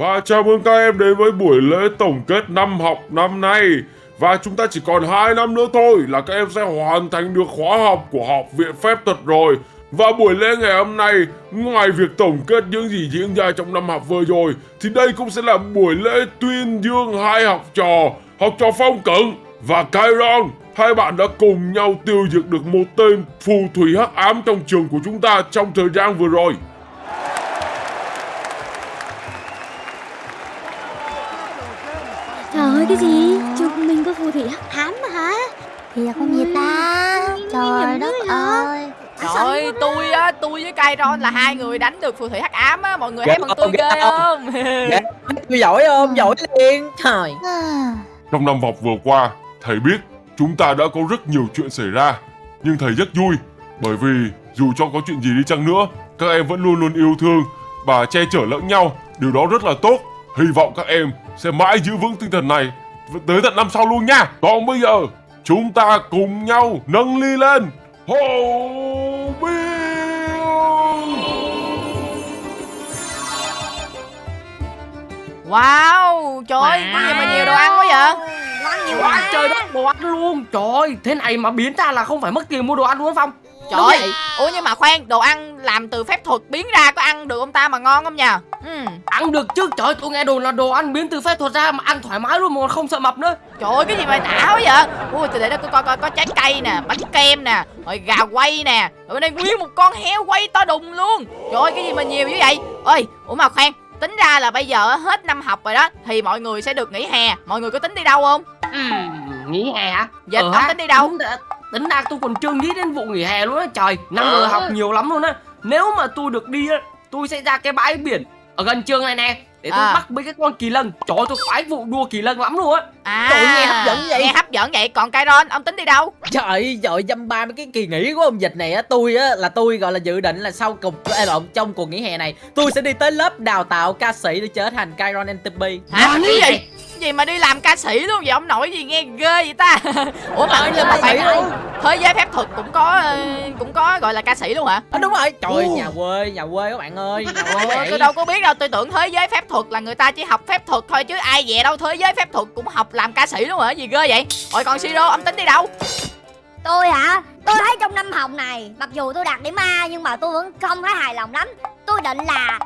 Và chào mừng các em đến với buổi lễ tổng kết năm học năm nay. Và chúng ta chỉ còn 2 năm nữa thôi là các em sẽ hoàn thành được khóa học của Học viện Phép thuật rồi. Và buổi lễ ngày hôm nay, ngoài việc tổng kết những gì diễn ra trong năm học vừa rồi Thì đây cũng sẽ là buổi lễ tuyên dương hai học trò Học trò Phong cẩn và Kyron Hai bạn đã cùng nhau tiêu diệt được một tên phù thủy hắc ám trong trường của chúng ta trong thời gian vừa rồi. Trời ơi cái gì? Trường mình có phù thủy hắc ám mà hả? Thì là con gì ta Trời đất ơi Trời ơi, tôi á, tôi với Kairon là hai người đánh được phù thủy hắc ám á, mọi người thấy bọn tôi không, ghê ghê không? Tôi giỏi không? Giỏi liền Trời À, Trong năm học vừa qua, thầy biết chúng ta đã có rất nhiều chuyện xảy ra. Nhưng thầy rất vui, bởi vì dù cho có chuyện gì đi chăng nữa, các em vẫn luôn luôn yêu thương và che chở lẫn nhau. Điều đó rất là tốt. Hy vọng các em sẽ mãi giữ vững tinh thần này tới tận năm sau luôn nha. Còn bây giờ, chúng ta cùng nhau nâng ly lên. Hồ Bill! Wow, trời ơi, có gì mà nhiều đồ ăn quá vậy? Ngon nhiều Quá quá trời đất đồ ăn luôn Trời ơi, thế này mà biến ra là không phải mất tiền mua đồ ăn đúng không Trời ơi, ủa nhưng mà khoan, đồ ăn làm từ phép thuật biến ra có ăn được không ta mà ngon không nhờ? Ừ. Ăn được chứ, trời ơi, tôi nghe đồn là đồ ăn biến từ phép thuật ra mà ăn thoải mái luôn mà không sợ mập nữa Trời ơi, cái gì mà đã quá vậy? Ui, từ để đó coi coi coi có trái cây nè, bánh kem nè, rồi gà quay nè, rồi bên đây nguyên một con heo quay to đùng luôn. Trời ơi, cái gì mà nhiều như vậy? Ơi, ủa mà khoan, tính ra là bây giờ hết năm học rồi đó thì mọi người sẽ được nghỉ hè. Mọi người có tính đi đâu không? Ừm, nghỉ hè hả? Dịch, Ờ ông tính đi đâu? Tính ra, tôi còn chưa nghĩ đến vụ nghỉ hè luôn á Trời, năm Ờ. vừa học nhiều lắm luôn á Nếu mà tôi được đi á, tôi sẽ ra cái bãi biển ở gần trường này nè Để tôi À. bắt mấy cái con kỳ lân Trời tôi khoái vụ đua kỳ lân lắm luôn á À, Trời, nghe hấp dẫn vậy. Nghe hấp dẫn vậy, còn Kairon, ông tính đi đâu? Trời ơi, trời dăm ba mấy cái kỳ nghỉ của ông dịch này á Tôi á là tôi gọi là dự định là sau cùng ê, lộn trong cuộc nghỉ hè này Tôi sẽ đi tới lớp đào tạo ca sĩ để trở thành Kyron NTP Hả? Cái gì? Gì mà đi làm ca sĩ luôn vậy? Ông nội gì nghe ghê vậy ta? Ủa mà, ơi, phải ca sĩ luôn. thế giới phép thuật cũng có ờ, cũng có gọi là ca sĩ luôn hả? à, Đúng rồi, trời ơi, nhà quê, nhà quê các bạn ơi Nhà quê tôi đâu có biết đâu, tôi tưởng thế giới phép thuật là người ta chỉ học phép thuật thôi chứ ai về đâu thế giới phép thuật cũng học làm ca sĩ luôn hả? Gì ghê vậy? Rồi còn Siro, ông tính đi đâu? Tôi hả Tôi thấy trong năm học này Mặc dù tôi đạt điểm A Nhưng mà tôi vẫn không thấy hài lòng lắm Tôi định là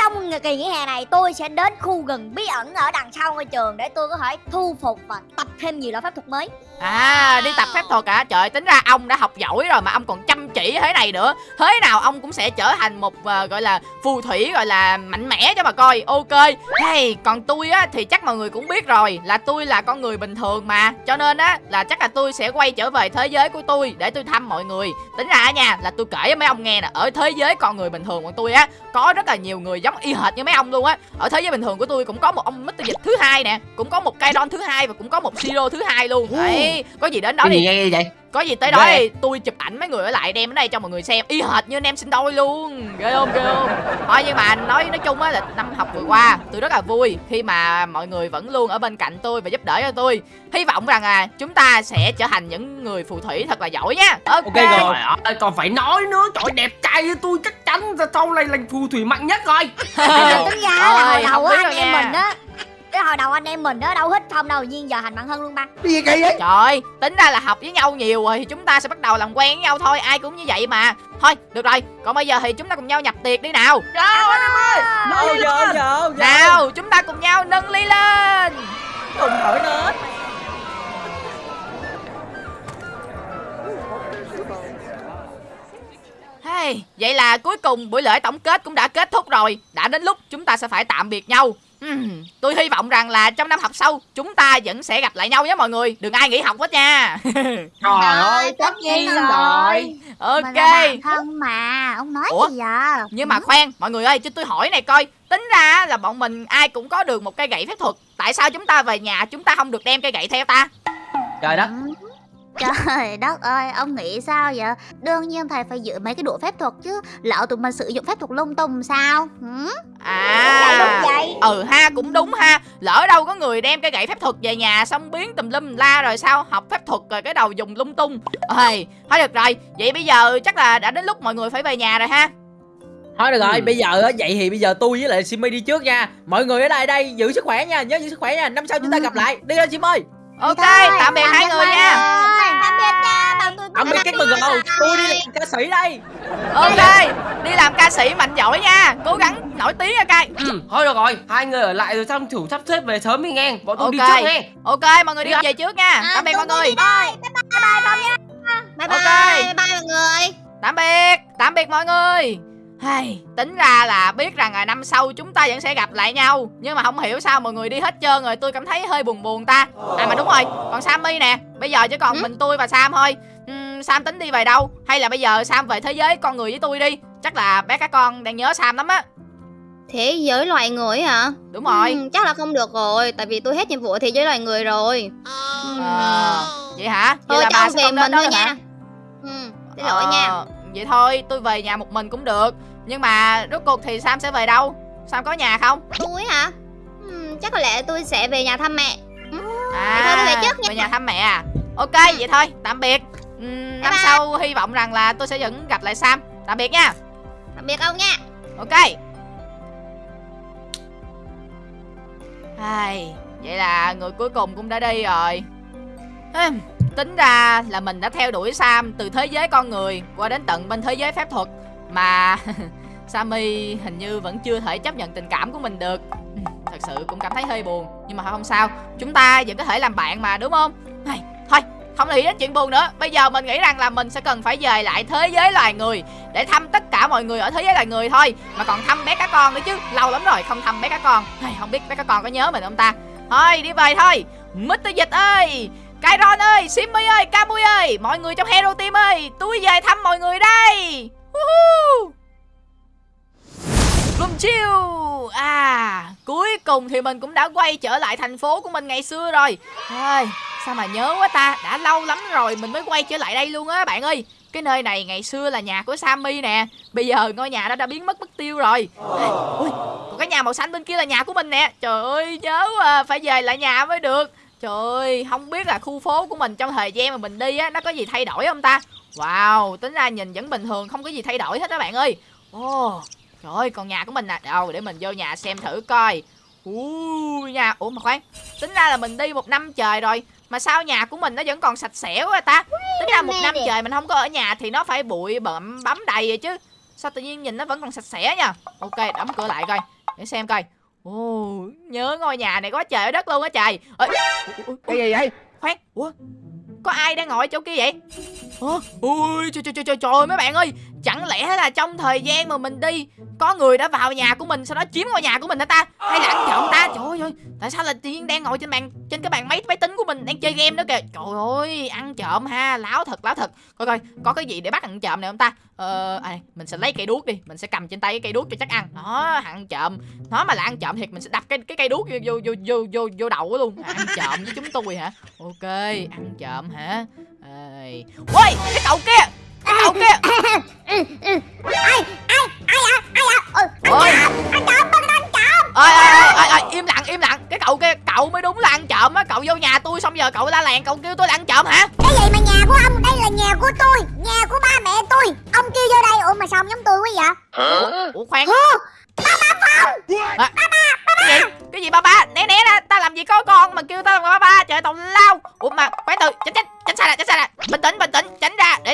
trong kỳ nghỉ hè này tôi sẽ đến khu rừng bí ẩn ở đằng sau ngôi trường để tôi có thể thu phục và tập thêm nhiều loại pháp thuật mới À, đi tập phép thuật cả Trời, tính ra ông đã học giỏi rồi mà ông còn chăm chỉ thế này nữa. Thế nào ông cũng sẽ trở thành một uh, gọi là phù thủy gọi là mạnh mẽ cho bà coi. Ok. Hey, còn tôi á thì chắc mọi người cũng biết rồi là tôi là con người bình thường mà. Cho nên á là chắc là tôi sẽ quay trở về thế giới của tôi để tôi thăm mọi người. Tính ra nha là tôi kể với mấy ông nghe nè, ở thế giới con người bình thường của tôi á có rất là nhiều người giống y hệt như mấy ông luôn á. Ở thế giới bình thường của tôi cũng có một ông Mr. Dịch thứ hai nè, cũng có một Kaidon thứ hai và cũng có một Siro thứ hai luôn. Đấy, có gì đến đó đi nghe vậy có gì tới đó Ghê. đi tôi chụp ảnh mấy người ở lại đem đến đây cho mọi người xem. Y hệt như anh em sinh đôi luôn. Ghê không ghê không? Thôi nhưng mà nói nói chung á là năm học vừa qua tôi rất là vui khi mà mọi người vẫn luôn ở bên cạnh tôi và giúp đỡ cho tôi. Hy vọng rằng là chúng ta sẽ trở thành những người phù thủy thật là giỏi nha ok, Ok rồi. Trời ơi, còn phải nói nữa. Trời đẹp trai như tôi chắc chắn là sau này là phù thủy mạnh nhất rồi. Tính ra là đầu anh em mình á hồi đầu anh em mình á đâu thích Phong đâu nhiên giờ thành bạn thân luôn ba Cái gì kỳ vậy? Trời ơi, tính ra là học với nhau nhiều rồi thì chúng ta sẽ bắt đầu làm quen với nhau thôi, ai cũng như vậy mà. Thôi, được rồi, còn bây giờ thì chúng ta cùng nhau nhập tiệc đi nào. Đâu giờ giờ giờ Nào, chúng ta cùng nhau nâng ly lên. Cùng hỏi nữa Hey, vậy là cuối cùng buổi lễ tổng kết cũng đã kết thúc rồi. Đã đến lúc chúng ta sẽ phải tạm biệt nhau. Tôi hy vọng rằng là trong năm học sau chúng ta vẫn sẽ gặp lại nhau nhé mọi người. Đừng ai nghỉ học hết nha. Trời ơi tất nhiên rồi ok. Mình thân mà Ông nói Ủa? gì vậy Nhưng mà khoan, mọi người ơi, cho tôi hỏi này coi Tính ra là bọn mình ai cũng có được một cây gậy phép thuật Tại sao chúng ta về nhà chúng ta không được đem cây gậy theo ta? Trời đất Trời đất ơi, ông nghĩ sao vậy? Đương nhiên thầy phải giữ mấy cái đũa phép thuật chứ. Lỡ tụi mình sử dụng phép thuật lung tung sao? Hử? À. Vậy? Ừ ha, cũng đúng ha. Lỡ đâu có người đem cây gậy phép thuật về nhà Xong biến tùm lum la rồi sao? Học phép thuật rồi cái đầu dùng lung tung. Ôi, thôi được rồi. Vậy bây giờ chắc là đã đến lúc mọi người phải về nhà rồi ha. Thôi được rồi, Ừ. bây giờ á, vậy thì bây giờ tôi với lại Simmy đi trước nha. Mọi người ở đây đây, giữ sức khỏe nha, nhớ giữ sức khỏe nha. Năm sau chúng ta gặp lại, đi thôi Sim ơi ok tạm biệt hai người nha. Tạm biệt nha bảo tôi Ông biết cái mừng gầu, tôi đi làm ca sĩ đây. Ok đi làm ca sĩ mạnh giỏi nha. Cố gắng nổi tiếng nha cay. Ừ, thôi được rồi, hai người ở lại rồi xong thủ sắp xếp về sớm đi nghe. Bọn tôi đi Ok. trước nghe. ok mọi người đi Đi về trước nha. À, tạm biệt mọi người. đi đây. bye bye bye bye nha bye bye bye bye mọi người. Tạm biệt tạm biệt mọi người. Hay, tính ra là biết rằng là năm sau chúng ta vẫn sẽ gặp lại nhau. Nhưng mà không hiểu sao mọi người đi hết trơn rồi Tôi cảm thấy hơi buồn buồn ta. À mà đúng rồi, còn Sammy nè Bây giờ chỉ còn Ừ. mình tôi và Sam thôi Ừm, Sam tính đi về đâu Hay là bây giờ Sam về thế giới con người với tôi đi Chắc là bé các con đang nhớ Sam lắm á Thế giới loài người hả? Đúng rồi Ừ, chắc là không được rồi, tại vì tôi hết nhiệm vụ ở thế giới loài người rồi. Ờ, Vậy hả? Vậy Thôi là cho bà ông sẽ về mình thôi được hả? nha. Ừ, xin lỗi Ờ, nha. Vậy thôi, tôi về nhà một mình cũng được Nhưng mà rốt cuộc thì Sam sẽ về đâu? Sam có nhà không? Tôi hả? Ừ, chắc có lẽ tôi sẽ về nhà thăm mẹ. À, thôi tôi về trước nha. về nhà thăm mẹ à? Ok, vậy thôi, tạm biệt. Ừm, Năm bye. sau hy vọng rằng là tôi sẽ vẫn gặp lại Sam. Tạm biệt nha. Tạm biệt ông nha. Ok. Ai, Vậy là người cuối cùng cũng đã đi rồi. Tính ra là mình đã theo đuổi Sam từ thế giới con người qua đến tận bên thế giới phép thuật. Mà Sammy hình như vẫn chưa thể chấp nhận tình cảm của mình được Thật sự cũng cảm thấy hơi buồn Nhưng mà không sao. Chúng ta vẫn có thể làm bạn mà đúng không? Ai, Thôi không nghĩ đến chuyện buồn nữa. Bây giờ mình nghĩ rằng là mình sẽ cần phải về lại thế giới loài người Để thăm tất cả mọi người ở thế giới loài người thôi. Mà còn thăm bé cá con nữa chứ Lâu lắm rồi không thăm bé cá con. Ai, Không biết bé cá con có nhớ mình không ta? Thôi đi về thôi. Mr. Dịch ơi Kairon ơi Simmy ơi Camui ơi Mọi người trong Hero Team ơi Tôi về thăm mọi người đây. Woohoo! Lum chiêu! À Cuối cùng thì mình cũng đã quay trở lại thành phố của mình ngày xưa rồi. Ôi, Sao mà nhớ quá ta Đã lâu lắm rồi mình mới quay trở lại đây luôn á bạn ơi. Cái nơi này ngày xưa là nhà của Sammy nè Bây giờ ngôi nhà đó đã biến mất mất tiêu rồi. Ui, còn cái nhà màu xanh bên kia là nhà của mình nè. Trời ơi nhớ à, Phải về lại nhà mới được. Trời ơi không biết là khu phố của mình trong thời gian mà mình đi á Nó có gì thay đổi không ta? Wow tính ra nhìn vẫn bình thường Không có gì thay đổi hết đó bạn ơi. Ồ Trời ơi còn nhà của mình nè. Đâu để mình vô nhà xem thử coi. Ui nhà. Ủa mà khoan. Tính ra là mình đi một năm trời rồi Mà sao nhà của mình nó vẫn còn sạch sẽ quá ta? Tính ra một năm trời mình không có ở nhà Thì nó phải bụi bặm bấm đầy rồi chứ. Sao tự nhiên nhìn nó vẫn còn sạch sẽ nha. Ok đóng cửa lại coi. Để xem coi. Ồ nhớ ngôi nhà này quá trời ở đất luôn á trời. Ê, Cái gì vậy? khoan. Ủa có ai đang ngồi chỗ kia vậy? Ủa? Ui trời, trời trời trời trời mấy bạn ơi Chẳng lẽ là trong thời gian mà mình đi Có người đã vào nhà của mình Sau đó chiếm ngôi nhà của mình hả ta? Hay là ăn trộm ta? Trời ơi Tại sao là tự nhiên đang ngồi trên bàn Trên cái bàn máy máy tính của mình Đang chơi game đó kìa? Trời ơi ăn trộm ha Láo thật láo thật. Coi coi có cái gì để bắt ăn trộm này không ta? Ờ à, Mình sẽ lấy cây đuốc đi Mình sẽ cầm trên tay cái cây đuốc cho chắc ăn. Đó ăn trộm. Nó mà là ăn trộm thiệt Mình sẽ đập cái cái cây đuốc vô vô vô vô vô, vô đầu luôn. Ăn trộm với chúng tôi hả? Ok ăn trộm hả? Ê. Ôi cái cậu kia! Cái cậu kia ai ai ai à ai à ừ Ôi. ăn trộm ăn trộm ơi ơi ơi ơi im lặng im lặng. Cái cậu kia cậu mới đúng là ăn trộm á. Cậu vô nhà tôi xong giờ cậu la làng cậu kêu tôi là ăn trộm hả? Cái gì mà nhà của ông? Đây là nhà của tôi nhà của ba mẹ tôi. Ông kêu vô đây. Ủa mà sao ông giống tôi quá vậy? Ủa khoan. À, cái gì? Cái gì ba ba? Né né ra. Ta làm gì có con mà kêu ta là ba ba? Trời tàu lao. Ủa mà khoan từ. Tránh tránh tránh xa ra tránh xa ra bình tĩnh bình tĩnh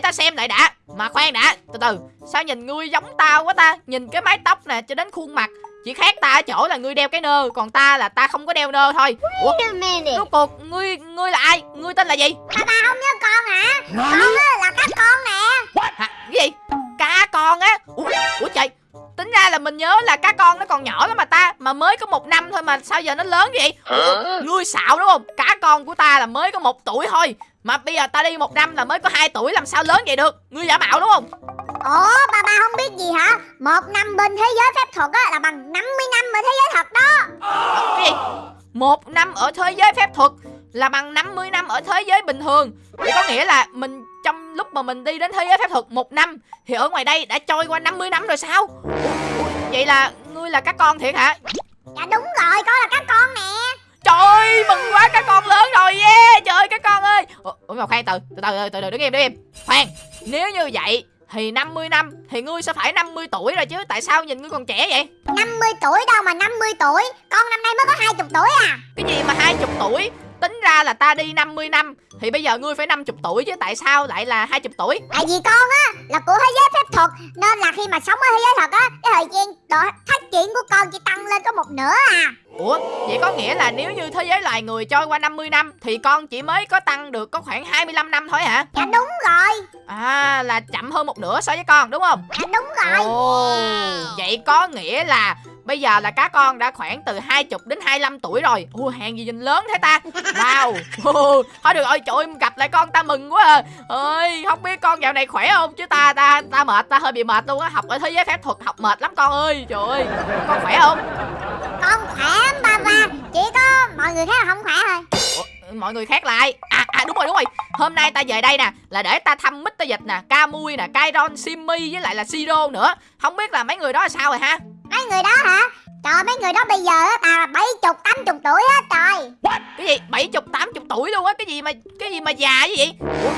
ta xem lại đã. Mà khoan đã từ từ. Sao nhìn ngươi giống tao quá ta? Nhìn cái mái tóc nè cho đến khuôn mặt. Chỉ khác ta ở chỗ là ngươi đeo cái nơ còn ta là ta không có đeo nơ thôi. Ủa? Rốt cuộc ngươi ngươi là ai? Ngươi tên là gì? Ba ba không nhớ con hả? Con á là các con nè. Hả? Cái gì? Cá con á? Ủa, ủa trời? Tính ra là mình nhớ là cá con nó còn nhỏ lắm mà ta mà mới có một năm thôi mà sao giờ nó lớn vậy? Ủa, ngươi xạo đúng không? Cá con của ta là mới có một tuổi thôi mà bây giờ ta đi một năm là mới có hai tuổi làm sao lớn vậy được? Ngươi giả mạo đúng không? Ủa ba ba không biết gì hả? Một năm bên thế giới phép thuật á là bằng 50 năm ở thế giới thật đó. Cái gì? Một năm ở thế giới phép thuật là bằng 50 năm ở thế giới bình thường. Vậy có nghĩa là mình trong lúc mà mình đi đến thế giới phép thuật một năm Thì ở ngoài đây đã trôi qua 50 năm rồi sao? Vậy là ngươi là các con thiệt hả? Dạ đúng rồi con là các con nè Trời ơi, mừng quá các con lớn rồi yeah Trời ơi các con ơi. Ủa, ủa mà khoan từ từ từ từ từ đứng im đứng im. Khoan Nếu như vậy thì 50 năm thì ngươi sẽ phải 50 tuổi rồi chứ tại sao nhìn ngươi còn trẻ vậy? 50 tuổi đâu mà 50 tuổi Con năm nay mới có 20 tuổi à. Cái gì mà 20 tuổi tính ra là ta đi 50 năm thì bây giờ ngươi phải 50 tuổi chứ tại sao lại là 20 tuổi? Tại vì con á là của thế giới phép thuật Nên là khi mà sống ở thế giới thật á Cái thời gian độ phát triển của con chỉ tăng lên có một nửa à. Ủa vậy có nghĩa là nếu như thế giới loài người trôi qua 50 năm thì con chỉ mới có tăng được có khoảng 25 năm thôi hả? Dạ đúng rồi. À là chậm hơn một nửa so với con đúng không? Dạ đúng rồi. Ồ vậy có nghĩa là Bây giờ là cá con đã khoảng từ 20 đến 25 tuổi rồi. Ủa hàng gì nhìn lớn thế ta? Wow. Thôi được rồi trời ơi gặp lại con ta mừng quá à. Ơi Không biết con dạo này khỏe không? Chứ ta ta ta mệt ta hơi bị mệt luôn á. Học ở thế giới phép thuật học mệt lắm con ơi. Trời ơi Con khỏe không? Con khỏe lắm ba ba. Chỉ có mọi người khác là không khỏe thôi. Ủa, mọi người khác lại. À à đúng rồi đúng rồi. Hôm nay ta về đây nè là để ta thăm Mr. Dịch nè Camui nè Kairon Simmy với lại là Siro nữa. Không biết là mấy người đó là sao rồi ha Mấy người đó hả? Trời mấy người đó bây giờ á Tà là 70 80 tuổi á trời. Cái gì? bảy chục tám chục tuổi luôn á? Cái gì mà cái gì mà già như vậy? Ủa?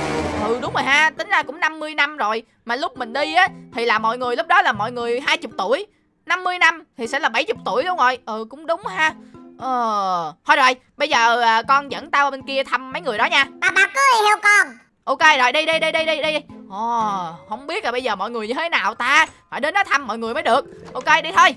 ừ đúng rồi ha. Tính ra cũng 50 năm rồi. Mà lúc mình đi á thì là mọi người lúc đó là mọi người hai chục tuổi. 50 năm thì sẽ là 70 tuổi đúng rồi. Ừ cũng đúng ha. Ờ. Thôi rồi bây giờ à, con dẫn tao bên kia thăm mấy người đó nha. Bà bà cứ đi theo con. Ok rồi đi đi đi đi đi đi Ồ, không biết là bây giờ mọi người như thế nào ta? Phải đến đó thăm mọi người mới được. Ok đi thôi.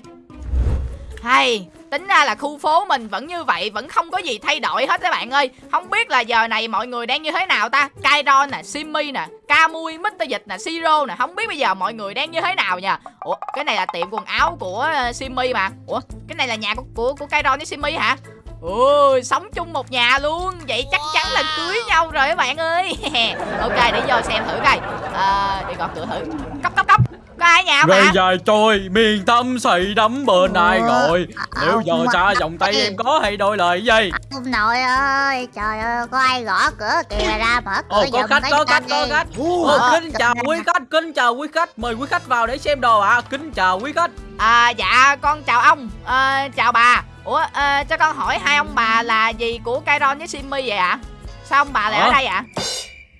Hay Tính ra là khu phố mình vẫn như vậy Vẫn không có gì thay đổi hết các bạn ơi. Không biết là giờ này mọi người đang như thế nào ta? Kairon nè, Simmy nè Camui, Mr. Dịch nè, Siro nè. Không biết bây giờ mọi người đang như thế nào nha Ủa, cái này là tiệm quần áo của ờ, Simmy mà. Ủa, cái này là nhà của của, của Kairon với Simmy hả? Ôi, sống chung một nhà luôn. Vậy chắc chắn là cưới nhau rồi các bạn ơi. Ok, để vô xem thử coi. À, Đi gõ cửa thử. Cốc cốc cốc. Có ai ở nhà không Rồi ạ? dài trôi miền tâm xây đắm bên ai rồi Nếu giờ Ông xa vòng tay em có hay đôi lời gì Ông nội ơi, trời ơi, có ai gõ cửa kìa ra mở cửa Ồ có khách có khách có khách. Ồ, ờ, kính chào quý khách kính chào quý khách. Mời quý khách vào để xem đồ ạ. Kính chào quý khách. À, dạ, con chào ông. À, Chào bà Ủa, à, cho con hỏi hai ông bà là gì của Kairon với Simmy vậy ạ? Sao ông bà lại ở đây ạ?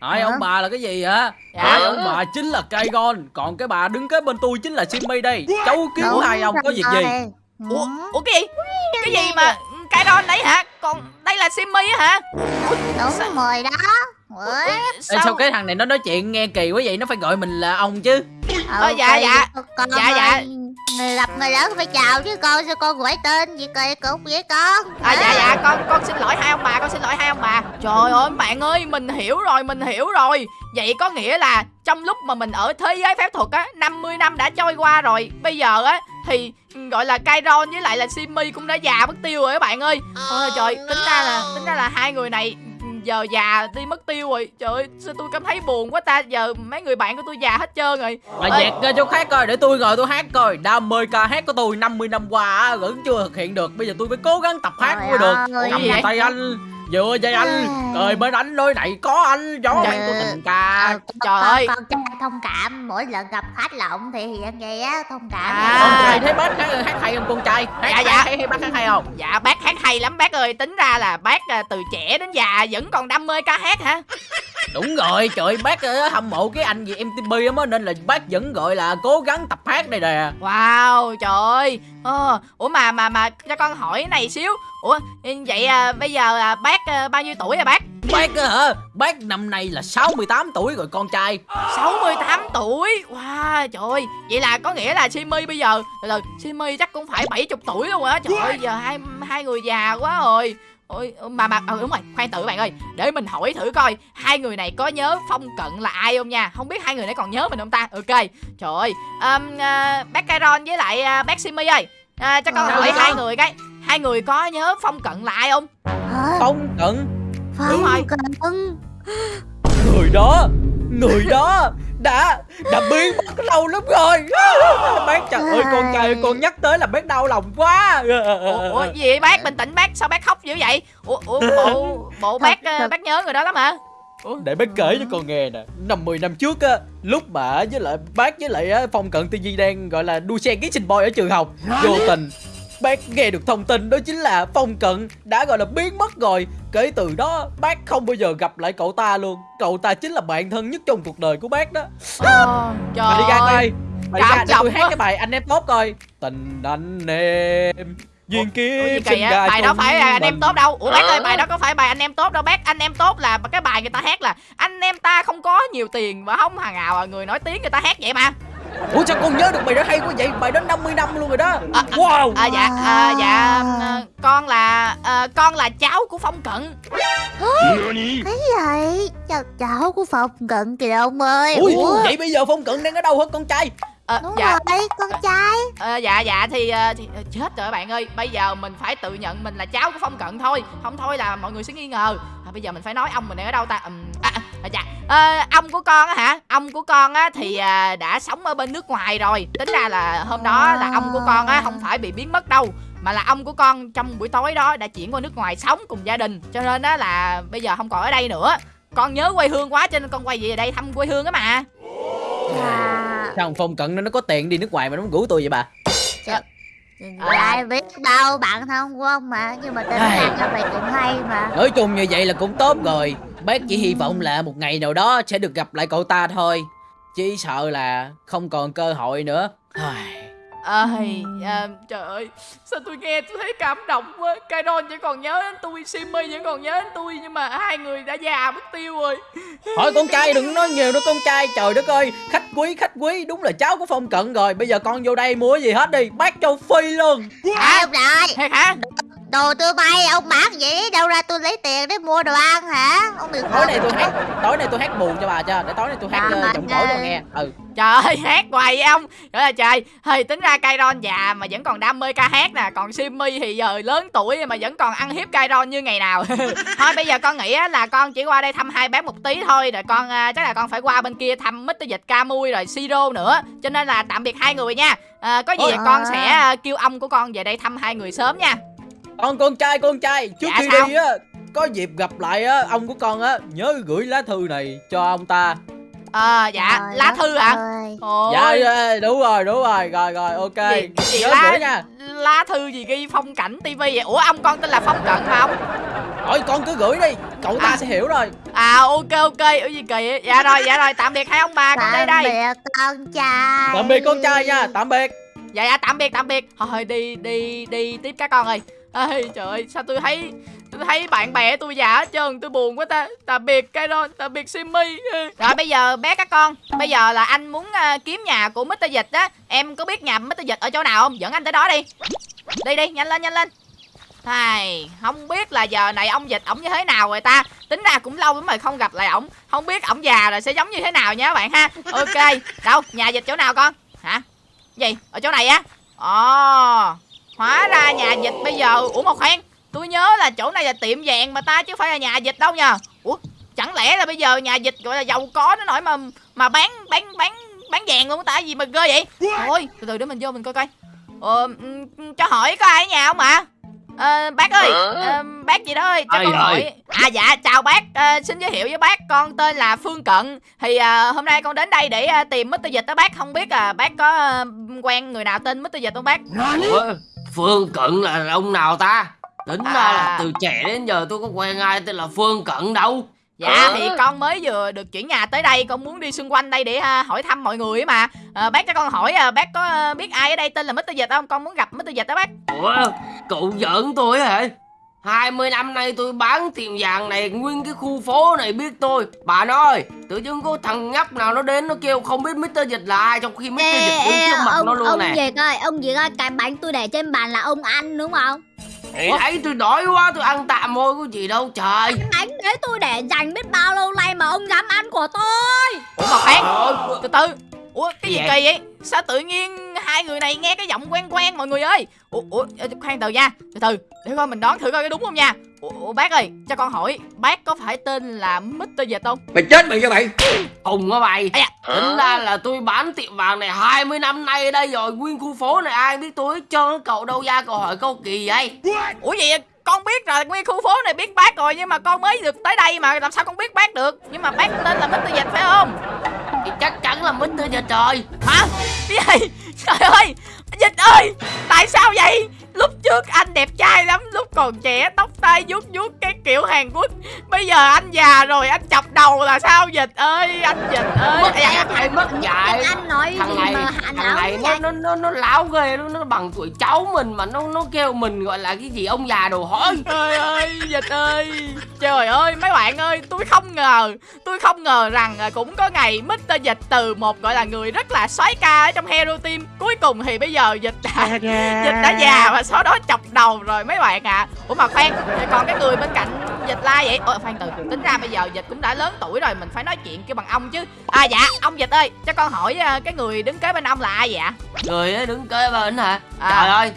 Hai Hả? ông bà là cái gì hả Dạ. Hai ông bà chính là Kaigon Còn cái bà đứng kế bên tôi chính là Simmy đây Cháu kiếm Đúng hai ông có việc gì. Ủa, ủa cái gì? Cái gì mà Kairon đấy hả? Còn đây là Simmy á hả? Đúng rồi đó. Ủa, Ê, sao cái thằng này nó nói chuyện nghe kỳ quá vậy Nó phải gọi mình là ông chứ Ờ, dạ, dạ. Con Dạ, dạ. Người gặp người lớn phải chào chứ con sao con gọi tên gì kỳ cục vậy con. À dạ dạ con con xin lỗi hai ông bà con xin lỗi hai ông bà. Trời ơi bạn ơi mình hiểu rồi mình hiểu rồi. Vậy có nghĩa là trong lúc mà mình ở thế giới phép thuật á 50 năm đã trôi qua rồi. Bây giờ á thì gọi là Kairon với lại là Simmy cũng đã già mất tiêu rồi các bạn ơi. Ôi trời tính ra là tính ra là hai người này giờ già đi mất tiêu rồi. Trời ơi sao tôi cảm thấy buồn quá ta? Giờ mấy người bạn của tôi già hết trơn rồi. Mà dẹt ra chỗ khác coi để tôi ngồi tôi hát coi. Đam mê ca hát của tôi 50 năm qua vẫn chưa thực hiện được. Bây giờ tôi phải cố gắng tập hát mới được. Cầm tay anh Dựa dây anh Cười bên anh đôi này có anh Gió Trời anh của ơi. tình ca Ờ, trời con, ơi. con thông cảm mỗi lần gặp khách là ông thể hiện vậy á thông cảm. À. Con trai thấy bác hát, hát hay không con trai? Hát, Dạ, dạ. hay, hay bác hát hay không? Dạ bác hát hay lắm. Bác ơi Tính ra là bác à, từ trẻ đến già vẫn còn đam mê ca hát hả? Đúng rồi trời bác ờ, hâm mộ cái anh gì MTV lắm á Nên là bác vẫn gọi là cố gắng tập hát đây nè. Wow trời ơi ờ, Ủa mà mà mà cho con hỏi này xíu. Ủa vậy à, bây giờ à, bác à, bao nhiêu tuổi rồi bác? Bác á hả? Bác năm nay là 68 tuổi rồi con trai. 68 tuổi? Wow trời ơi. Vậy là có nghĩa là Simmy bây giờ từ Simmy chắc cũng phải 70 tuổi luôn á. Trời ơi giờ hai hai người già quá rồi Ôi, mà mà ừ, đúng rồi khoan tự bạn ơi. Để mình hỏi thử coi hai người này có nhớ phong cận là ai không nha? Không biết hai người này còn nhớ mình không ta? Ok trời ơi. Um, à, bác Kairon với lại à, bác Simmy ơi. À, cho con Sao hỏi vậy? hai người cái hai người có nhớ phong cận là ai không? Hả? Phong cận. Đúng rồi. Phong cận. Người đó Người đó Đã Đã biến mất lâu lắm rồi. Bác trời ơi con trai ơi, con nhắc tới là bác đau lòng quá. Ủa, ủa gì vậy bác? Bình tĩnh bác. Sao bác khóc dữ vậy? Ủa, ủa bộ bộ bác à, bác nhớ người đó lắm hả? Để bác kể cho con nghe nè. Năm 10 năm trước á Lúc mà với lại bác với lại á, Phong Cận TV đang gọi là đua xe ký sinh boy ở trường học. Vô tình bác nghe được thông tin đó chính là Phong Cận đã gọi là biến mất rồi. Kể từ đó bác không bao giờ gặp lại cậu ta luôn. Cậu ta chính là bạn thân nhất trong cuộc đời của bác đó. Ờ, trời Bà đi ra coi. cảm ra để tôi hát cái bài anh em tốt coi. Tình anh em Duyên kiếp sinh ra bài đó phải là anh em tốt đâu. Ủa bác ơi bài đó có phải bài anh em tốt đâu bác. Anh em tốt là cái bài người ta hát là anh em ta không có nhiều tiền và không hàng nào à, người nổi tiếng người ta hát vậy mà Ủa sao con nhớ được bài đó hay quá vậy? Bài đó 50 năm luôn rồi đó. À, Wow. à, dạ à, dạ à, con là à, con là cháu của phong cận. Cái gì Cháu cháu của Phong Cận kìa ông ơi. Ui Ủa? vậy bây giờ Phong Cận đang ở đâu hả con trai? Ờ, Đúng dạ. rồi con trai. Ờ, dạ dạ thì, ờ, thì chết rồi bạn ơi. Bây giờ mình phải tự nhận mình là cháu của phong cận thôi. Không thôi là mọi người sẽ nghi ngờ. À, bây giờ mình phải nói ông mình đang ở đâu ta? À, à, dạ Ờ, ông của con á hả? Ông của con á thì à, đã sống ở bên nước ngoài rồi. Tính ra là hôm đó là ông của con á không phải bị biến mất đâu mà là ông của con trong buổi tối đó đã chuyển qua nước ngoài sống cùng gia đình. Cho nên á là bây giờ không còn ở đây nữa. Con nhớ quê hương quá cho nên con quay về đây thăm quê hương á mà. À, Sao thằng Phong Cận nó nó có tiền đi nước ngoài mà nó muốn rủ tôi vậy bà Ai biết đâu bạn thân của ông mà Nhưng mà tên ăn cho mày cũng hay mà. Nói chung như vậy là cũng tốt rồi. Bác chỉ hy vọng là một ngày nào đó sẽ được gặp lại cậu ta thôi. Chỉ sợ là không còn cơ hội nữa Ai, ơi à, trời ơi sao tôi nghe tôi thấy cảm động quá. Kairon chỉ còn nhớ đến tôi Simmy vẫn còn nhớ đến tôi nhưng mà hai người đã già mất tiêu rồi. Thôi con trai đừng nói nhiều nữa con trai. Trời đất ơi khách quý khách quý Đúng là cháu của Phong Cận rồi. Bây giờ con vô đây mua gì hết đi. Bác cho phi luôn. À ông nội thiệt hả Đồ tôi bay ông bán vậy? Đâu ra tôi lấy tiền để mua đồ ăn hả? Ông đừng Tối nay tôi hát Tối nay tôi hát buồn cho bà cho Để tối nay tôi hát À, giọng cổ cho nghe. Ừ. Trời ơi hát hoài vậy ông? Trời ơi trời. Thì tính ra Kairon già mà vẫn còn đam mê ca hát nè. Còn Simmy thì giờ lớn tuổi mà vẫn còn ăn hiếp Kairon như ngày nào. Thôi bây giờ con nghĩ á là con chỉ qua đây thăm hai bác một tí thôi. Rồi con à, chắc là con phải qua bên kia thăm Mr. Dịch Camui rồi Siro nữa. Cho nên là tạm biệt hai người nha. À, có gì Ôi. con sẽ kêu ông của con về đây thăm hai người sớm nha Con con trai con trai Trước Dạ khi sao? đi á Có dịp gặp lại á Ông của con á Nhớ gửi lá thư này cho ông ta. Ờ dạ Trời lá thư hả. Ôi, Dạ dạ, đúng rồi đúng rồi Rồi rồi ok. Gì, gì Nhớ lá, gửi nha. lá thư gì ghi phong cảnh tivi vậy? Ủa ông con tên là phong cận mà ông? Thôi con cứ gửi đi Cậu ta À. sẽ hiểu rồi. À ok ok ủa gì kỳ vậy? dạ rồi dạ rồi tạm biệt hai ông bà con đây Tạm đây biệt con trai. Tạm biệt con trai nha Tạm biệt. Dạ dạ tạm biệt tạm biệt. Thôi đi đi đi tiếp các con ơi ơi trời ơi sao tôi thấy tôi thấy bạn bè tôi già hết trơn tôi buồn quá ta. Tạm biệt cái đó tạm biệt Simmy rồi bây giờ bé các con bây giờ là anh muốn uh, kiếm nhà của Mr. Dịch á. Em có biết nhà Mr. Dịch ở chỗ nào không? Dẫn anh tới đó đi. Đi đi nhanh lên nhanh lên. Thầy không biết là giờ này ông dịch ổng như thế nào rồi ta. Tính ra cũng lâu lắm rồi không gặp lại ổng. Không biết ổng già rồi sẽ giống như thế nào nha các bạn ha. Ok, đâu, nhà dịch chỗ nào con? Hả, gì, ở chỗ này á? Ồ, hóa ra nhà dịch bây giờ Ủa một khoan, tôi nhớ là chỗ này là tiệm vàng mà ta chứ phải là nhà dịch đâu nha Ủa, chẳng lẽ là bây giờ nhà dịch gọi là giàu có nó nổi mà mà bán bán bán bán vàng luôn ta gì mà ghê vậy Thôi, từ từ để mình vô mình coi coi Ờ, cho hỏi có ai ở nhà không ạ Ờ, bác ơi, ờ, bác gì đó ơi, cho Ai con hỏi. À dạ, chào bác, Ờ, xin giới thiệu với bác, con tên là Phương Cận. Thì ờ, hôm nay con đến đây để ờ, tìm Mr. Dịch đó bác, không biết là bác có ờ, quen người nào tên Mr. Dịch không bác? Ủa, Phương Cận là ông nào ta Tính ra À. là từ trẻ đến giờ tôi có quen ai tên là Phương Cận đâu Dạ, thì con mới vừa được chuyển nhà tới đây, con muốn đi xung quanh đây để ờ, hỏi thăm mọi người ấy mà. Ờ, bác cho con hỏi, ờ, bác có biết ai ở đây tên là Mr. Dịch không? Con muốn gặp Mr. Dịch đó bác. Ủa cậu giỡn tôi hả 20 năm nay tôi bán tiệm vàng này Nguyên cái khu phố này biết tôi Bà nói Tự dưng có thằng nhóc nào nó đến Nó kêu không biết Mr. Dịch là ai Trong khi Mr. Ê, Dịch đứng ê, trước mặt ông, nó luôn ông nè Việt ơi, ông Việt ơi, cái bánh tôi để trên bàn là ông ăn đúng không? Thì thấy tôi đói quá tôi ăn tạm thôi có gì đâu trời Cái bánh đấy tôi để dành biết bao lâu nay mà ông dám ăn của tôi. Ủa mà khoan, từ từ ủa cái gì Gì kỳ vậy? sao tự nhiên hai người này nghe cái giọng quen quen mọi người ơi? Ủa, ủa ê, khoan từ nha. Từ từ để coi mình đoán thử coi có đúng không nha. Ủa, ủa bác ơi cho con hỏi bác có phải tên là Mr. Dịch không? Mày chết mày cho mày. Hùng á mày. Da. Tính ra là tôi bán tiệm vàng này 20 năm nay ở đây rồi. Nguyên khu phố này ai biết tôi hết trơn Cậu đâu ra cậu hỏi câu kỳ vậy? Ủa gì vậy? con biết rồi nguyên khu phố này biết bác rồi nhưng mà con mới được tới đây mà làm sao con biết bác được? Nhưng mà bác tên là Mr. Dịch phải không chắc chắn là Mr. Dịch rồi hả? Cái gì? Trời ơi! Dịch ơi! Tại sao vậy? Lúc trước còn trẻ tóc tai vuốt vuốt cái kiểu hàn quốc. Bây giờ anh già rồi anh chọc đầu là sao dịch ơi anh dịch ơi. Mất dạy phải mất dạy. anh nói thằng này mà anh thằng này nó nó nó nó láo ghê nó nó bằng tuổi cháu mình mà nó nó kêu mình gọi là cái gì ông già đồ hỏi. Trời ơi, dịch ơi. Trời ơi, mấy bạn ơi Tôi không ngờ Tôi không ngờ rằng à, cũng có ngày Mr. Dịch từ một gọi là người rất là soái ca ở trong Hero Team. Cuối cùng thì bây giờ Dịch đã, dịch đã già và sau đó chọc đầu rồi mấy bạn ạ. à. Ủa mà khoan, còn cái người bên cạnh Dịch la vậy? Ôi khoan từ, tính ra bây giờ Dịch cũng đã lớn tuổi rồi Mình phải nói chuyện kêu bằng ông chứ. À dạ, ông Dịch ơi Cho con hỏi à, cái người đứng kế bên ông là ai vậy ạ? người ấy đứng kế bên hả? À. trời ơi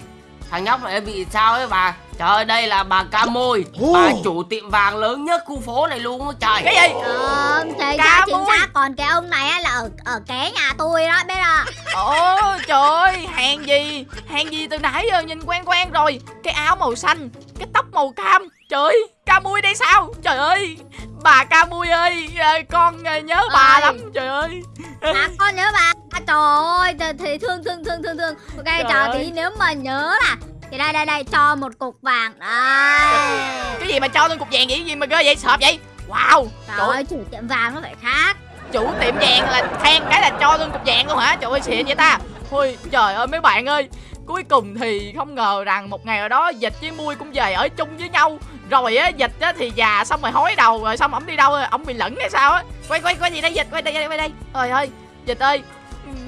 thằng nhóc này bị sao ấy bà? Trời ơi đây là bà ca môi bà chủ tiệm vàng lớn nhất khu phố này luôn á trời. Cái gì? Ờ, thì Cá ra chính xác còn cái ông này á là ở ở kế nhà tôi đó biết không? Ồ trời Hàng gì? Hàng gì từ nãy giờ nhìn quen quen rồi? Cái áo màu xanh Cái tóc màu cam. Trời ơi Ca mui đây sao? Trời ơi Bà ca mui ơi à, Con à, nhớ bà Ơi. lắm. Trời ơi. À con nhớ bà. À, trời ơi thì, thì thương thương thương thương thương. Ok Trời ơi. tí nếu mà nhớ là thì đây đây đây cho một cục vàng. Đây. Cái gì mà cho lên cục vàng vậy? Gì mà ghê vậy? Sợ vậy? Wow. Trời Trời ơi chủ tiệm vàng nó phải khác. Chủ tiệm vàng là khen cái là cho lên cục vàng luôn hả? Trời ơi xịn vậy ta Ôi trời ơi mấy bạn ơi. Cuối cùng thì không ngờ rằng một ngày nào đó Dịch với Mui cũng về ở chung với nhau. Rồi á Dịch á thì già xong rồi hối đầu Rồi xong ổng đi đâu rồi? Ổng bị lẫn hay sao á? Quay quay quay gì đây Dịch? Quay đây quay đây, Trời ơi Dịch ơi.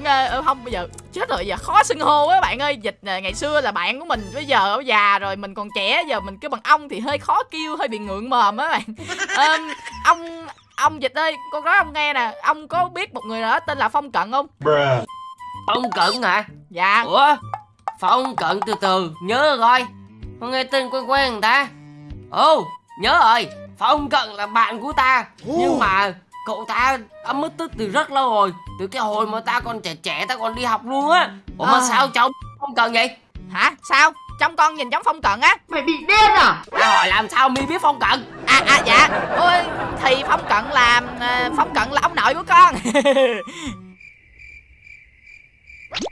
Nghe- ờ, không bây giờ chết rồi giờ khó xưng hô á bạn ơi. Dịch à, ngày xưa là bạn của mình bây giờ ở già rồi mình còn trẻ giờ mình kêu bằng ông thì hơi khó kêu hơi bị ngượng mồm á bạn. Ờm, ông ông dịch ơi con nói ông nghe nè. Ông có biết một người đó tên là phong cận không phong cận hả dạ. Ủa phong cận từ từ nhớ rồi con nghe tên quen quen người ta. Ồ nhớ rồi. Phong cận là bạn của ta. Nhưng mà cậu ta đã mất tích từ rất lâu rồi. Từ cái hồi mà ta còn trẻ trẻ ta còn đi học luôn á. Ủa mà À. sao cháu phong cận vậy? Hả? Sao? Trong con nhìn giống phong cận á. Mày bị điên à? Ta hỏi làm sao mi biết phong cận? À à dạ. Ôi thì phong cận là à, phong cận là ông nội của con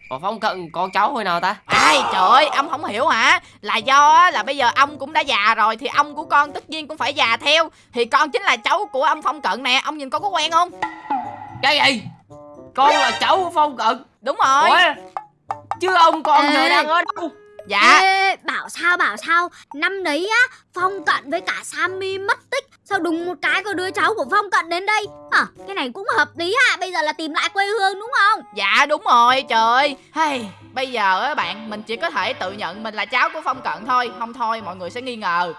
ủa phong cận con cháu hồi nào ta? Ai trời ơi ông không hiểu hả? Là do á, là bây giờ ông cũng đã già rồi thì ông của con tất nhiên cũng phải già theo. Thì con chính là cháu của ông phong cận nè ông nhìn con có quen không? Cái gì? Con là cháu của phong cận. Đúng rồi. Ủa? Chứ ông con giờ đang ở đâu? Dạ. Ê, bảo sao bảo sao? Năm đấy á phong cận với cả sammy mất tích sao đùng một cái có đứa cháu của phong cận đến đây? À, cái này cũng hợp lý à bây giờ là tìm lại quê hương đúng không? Dạ đúng rồi trời. Ơi hey, bây giờ á bạn mình chỉ có thể tự nhận mình là cháu của phong cận thôi không thôi mọi người sẽ nghi ngờ.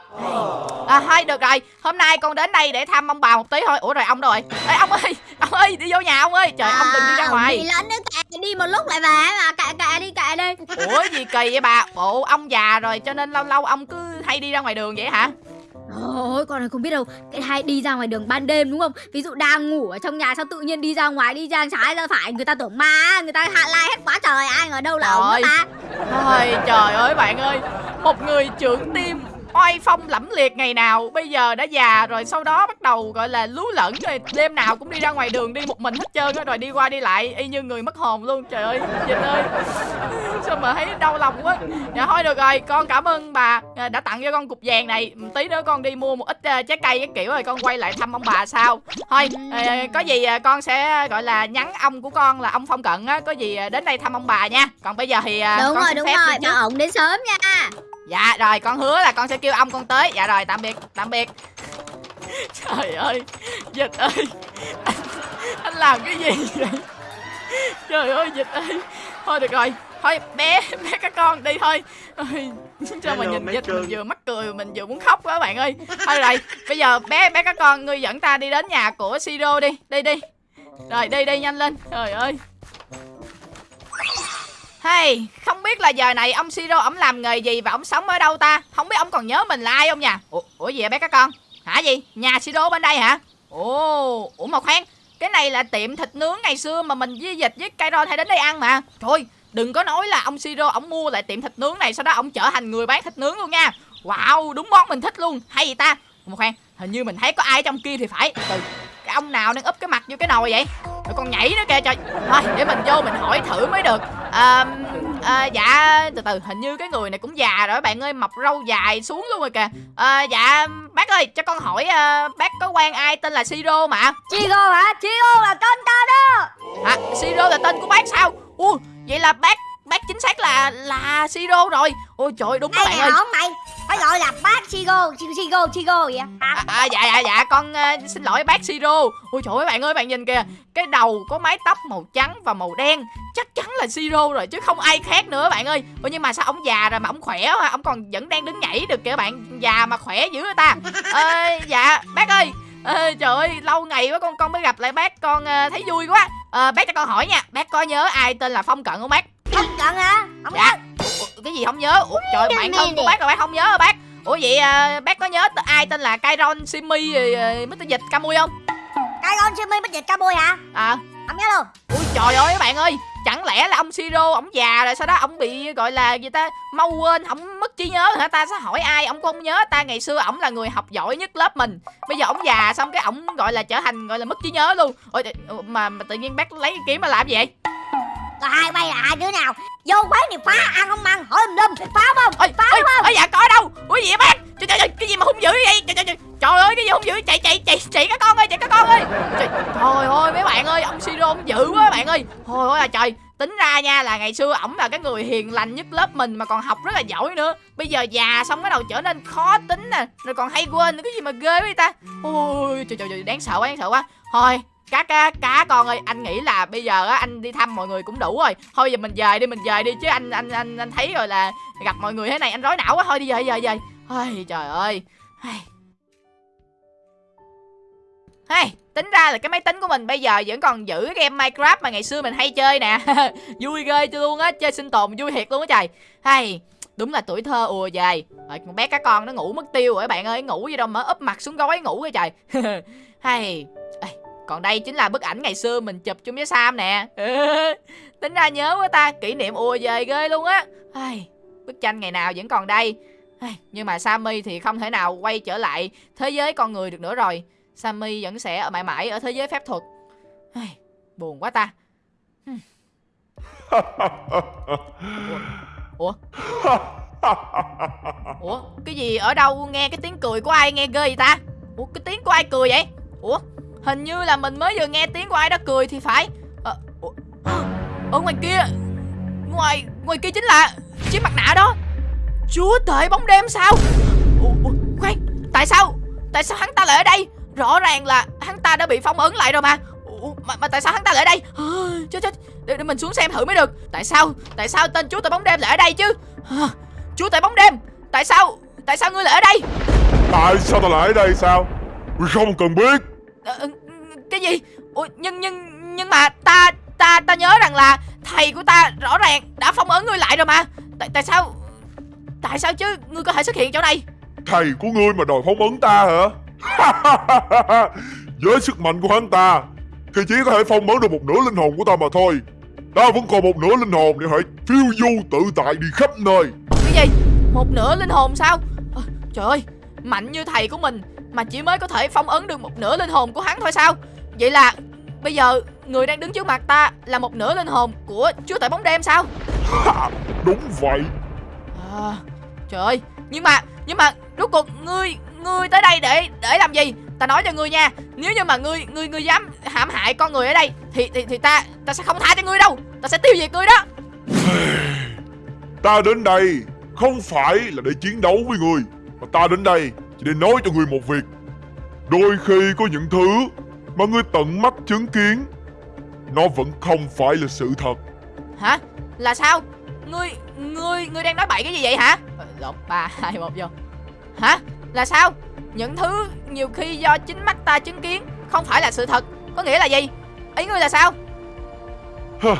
À thôi được rồi. Hôm nay con đến đây để thăm ông bà một tí thôi. Ủa rồi ông đâu rồi. Ê, ông ơi ông ơi đi vô nhà ông ơi. Trời ông đừng đi ra À, ngoài. đi lẫn nữa kệ đi một lúc lại về mà. Kệ kệ đi kệ đi. Ủa gì kỳ vậy bà? Bộ ông già rồi cho nên lâu lâu ông cứ hay đi ra ngoài đường vậy hả? Ôi con này không biết đâu. Cái hay đi ra ngoài đường ban đêm đúng không? Ví dụ đang ngủ ở trong nhà sao tự nhiên đi ra ngoài Đi ra trái ra phải Người ta tưởng ma Người ta hạ lai hết quá trời Ai ngờ đâu là ông Trời ta. Ôi trời ơi bạn ơi. Một người trưởng tim oai phong lẫm liệt ngày nào. Bây giờ đã già rồi sau đó bắt đầu gọi là lú lẫn rồi Đêm nào cũng đi ra ngoài đường đi một mình hết trơn á Rồi đi qua đi lại y như người mất hồn luôn. Trời ơi Dịch ơi. Sao mà thấy đau lòng quá. Dạ thôi được rồi con cảm ơn bà à, đã tặng cho con cục vàng này. Một Tí nữa con đi mua một ít à, trái cây cái kiểu rồi con quay lại thăm ông bà sau. Thôi à, có gì con sẽ gọi là nhắn ông của con là ông Phong Cận á Có gì đến đây thăm ông bà nha. Còn bây giờ thì Đúng con rồi xin đúng phép rồi. Bảo ổng đến sớm nha Dạ rồi con hứa là con sẽ kêu ông con tới. Dạ rồi tạm biệt tạm biệt. Trời ơi Dịch ơi Anh, anh làm cái gì vậy? Trời ơi Dịch ơi. Thôi được rồi Thôi bé bé các con đi thôi. Ôi, Sao mà nhìn Dịch mình vừa mắc cười mình vừa muốn khóc quá bạn ơi. Thôi rồi Bây giờ bé bé các con Ngươi dẫn ta đi đến nhà của Siro đi. Đi đi. Rồi đi đi nhanh lên. Trời ơi Hey, không biết là giờ này ông Siro ổng làm nghề gì và ổng sống ở đâu ta? Không biết ông còn nhớ mình là ai không nha? Ủa, ủa gì vậy bé các con? Hả gì? Nhà Siro bên đây hả? Ồ, ủa mà khoan, cái này là tiệm thịt nướng ngày xưa mà mình với dịch với Kairon hay đến đây ăn mà. Thôi, đừng có nói là ông Siro ổng mua lại tiệm thịt nướng này sau đó ổng trở thành người bán thịt nướng luôn nha. Wow, đúng món mình thích luôn. Hay gì ta? Ủa mà khoan, hình như mình thấy có ai trong kia thì phải. Từ cái ông nào đang úp cái mặt vô cái nồi vậy? Rồi còn nhảy nữa kìa trời Thôi để mình vô mình hỏi thử mới được à, à, dạ từ từ hình như cái người này cũng già rồi bạn ơi mọc râu dài xuống luôn rồi kìa. À, dạ bác ơi cho con hỏi à, bác có quen ai tên là siro mà? Chigo hả? Chigo là tên ta đó. Hả? Siro là tên của bác sao? Ui vậy là bác bác chính xác là là siro rồi. Ôi trời đúng Ai bạn ơi. Hổng mày Phải gọi là bác Chigo Chigo Chigo vậy? À, À, à, dạ dạ dạ con ờ, xin lỗi bác Siro Ôi trời ơi bạn ơi bạn nhìn kìa. Cái đầu có mái tóc màu trắng và màu đen. Chắc chắn là Siro rồi chứ không ai khác nữa bạn ơi. Ôi nhưng mà sao ông già rồi mà ông khỏe quá Ông còn vẫn đang đứng nhảy được kìa bạn Già mà khỏe dữ người ta? Ờ, Dạ bác ơi. Ờ, trời ơi lâu ngày quá con con mới gặp lại bác. Con ờ, thấy vui quá. Ờ, bác cho con hỏi nha. Bác có nhớ ai tên là phong cận không bác Không cận hả? Không dạ. nhớ Ủa, cái gì không nhớ? Ủa, trời bạn thân của bác là bác không nhớ hả bác? Ủa vậy à, bác có nhớ ai tên là Kairon Simi uh, Mr. Dịch Camui không? Con Jimmy bích dịch ca bôi hả? À, Không nhớ luôn. Ui trời ơi các bạn ơi. Chẳng lẽ là ông Siro, ông già rồi sau đó ông bị gọi là gì ta Mau quên, ông mất trí nhớ hả ta? Sẽ hỏi ai, ông cũng không nhớ ta? Ngày xưa ổng là người học giỏi nhất lớp mình. Bây giờ ổng già xong cái ổng gọi là trở thành gọi là mất trí nhớ luôn. Ôi, mà, mà tự nhiên bác lấy cái kiếm mà làm gì vậy? Rồi hai bay là hai đứa nào? Vô quán thì phá ăn không ăn? Hỏi lum lum Phá không Ôi, Phá đúng không ôi dạ có đâu? Ủa gì vậy bác? Trời, trời, trời, cái gì mà hung dữ vậy? Trời, trời, trời, trời ơi cái gì hung dữ? Chạy chạy chạy chạy các con ơi chạy các con ơi. Trời, trời ơi mấy bạn ơi ông Siro ông dữ quá bạn ơi. Thôi ôi là trời. Tính ra nha là ngày xưa ổng là cái người hiền lành nhất lớp mình mà còn học rất là giỏi nữa. Bây giờ già xong cái đầu trở nên khó tính nè rồi còn hay quên nữa. Cái gì mà ghê vậy ta? Ôi trời trời, trời đáng sợ quá đáng sợ quá. Thôi cá cá cá con ơi anh nghĩ là bây giờ á anh đi thăm mọi người cũng đủ rồi. Thôi giờ mình về đi mình về đi chứ anh anh anh anh thấy rồi là gặp mọi người thế này anh rối não quá. Thôi đi về về về. Ôi trời ơi. Hey, tính ra là cái máy tính của mình bây giờ vẫn còn giữ cái game Minecraft mà ngày xưa mình hay chơi nè. Vui ghê cho luôn á, chơi sinh tồn vui thiệt luôn á trời. Hay, đúng là tuổi thơ ùa về Rồi, con bé cá con nó ngủ mất tiêu rồi các bạn ơi Ngủ gì đâu mà úp mặt xuống gối ngủ cái trời. Hay, còn đây chính là bức ảnh ngày xưa mình chụp chung với Sam nè. Tính ra nhớ quá ta, kỷ niệm ùa về ghê luôn á. Ai, Bức tranh ngày nào vẫn còn đây. Ai, Nhưng mà Sammy thì không thể nào quay trở lại thế giới con người được nữa rồi. Sammy vẫn sẽ ở mãi mãi ở thế giới phép thuật. Ai, Buồn quá ta. Hmm. Ủa? Ủa Cái gì ở đâu nghe cái tiếng cười của ai nghe ghê vậy ta? Ủa cái tiếng của ai cười vậy? Ủa Hình như là mình mới vừa nghe tiếng của ai đó cười thì phải. Ờ, ở ngoài kia Ngoài ngoài kia chính là Chiếc mặt nạ đó. Chúa tể bóng đêm sao? Ủa, Khoan Tại sao Tại sao hắn ta lại ở đây? Rõ ràng là hắn ta đã bị phong ấn lại rồi mà. Ủa, mà, mà tại sao hắn ta lại ở đây? À, Chết chết để, để mình xuống xem thử mới được. Tại sao Tại sao tên chúa tể bóng đêm lại ở đây chứ? À, Chúa tể bóng đêm Tại sao Tại sao ngươi lại ở đây? Tại sao ta lại ở đây sao? Ngươi không cần biết cái gì? Ủa, nhưng nhưng nhưng mà ta ta ta nhớ rằng là thầy của ta rõ ràng đã phong ấn ngươi lại rồi mà. Tại tại sao tại sao chứ? Ngươi có thể xuất hiện chỗ này. Thầy của ngươi mà đòi phóng ấn ta hả? Với sức mạnh của hắn ta Thì chỉ có thể phong ấn được một nửa linh hồn của ta mà thôi. Ta vẫn còn một nửa linh hồn để hãy phiêu du tự tại đi khắp nơi. Cái gì? Một nửa linh hồn sao? Ờ, trời ơi mạnh như thầy của mình mà chỉ mới có thể phong ấn được một nửa linh hồn của hắn thôi sao vậy là bây giờ người đang đứng trước mặt ta là một nửa linh hồn của chúa tể bóng đêm sao Đúng vậy À, trời ơi, nhưng mà nhưng mà rốt cuộc ngươi ngươi tới đây để để làm gì? Ta nói cho ngươi nha, nếu như mà ngươi ngươi ngươi dám hãm hại con người ở đây thì thì thì ta ta sẽ không tha cho ngươi đâu, ta sẽ tiêu diệt ngươi đó. Ta đến đây không phải là để chiến đấu với người Mà ta đến đây chỉ để nói cho người một việc Đôi khi có những thứ mà người tận mắt chứng kiến Nó vẫn không phải là sự thật Hả? Là sao? Ngươi ngươi ngươi đang nói bậy cái gì vậy hả? Lộn ba hai một vô. Hả? Là sao? Những thứ nhiều khi do chính mắt ta chứng kiến không phải là sự thật, có nghĩa là gì? Ý ngươi là sao? Hơ,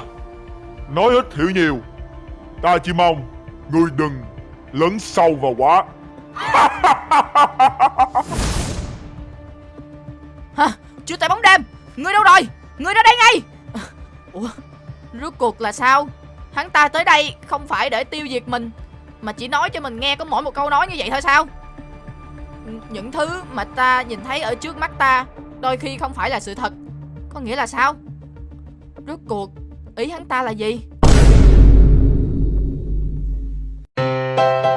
Nói ít hiểu nhiều Ta chỉ mong Người đừng lấn sâu vào quá Hả? Chúa tể bóng đêm. Người đâu rồi? Người ra đây ngay. Ủa, Rốt cuộc là sao? Hắn ta tới đây không phải để tiêu diệt mình, Mà chỉ nói cho mình nghe có mỗi một câu nói như vậy thôi sao? Những thứ mà ta nhìn thấy ở trước mắt ta Đôi khi không phải là sự thật. Có nghĩa là sao? Rốt cuộc, Ý hắn ta là gì? Bye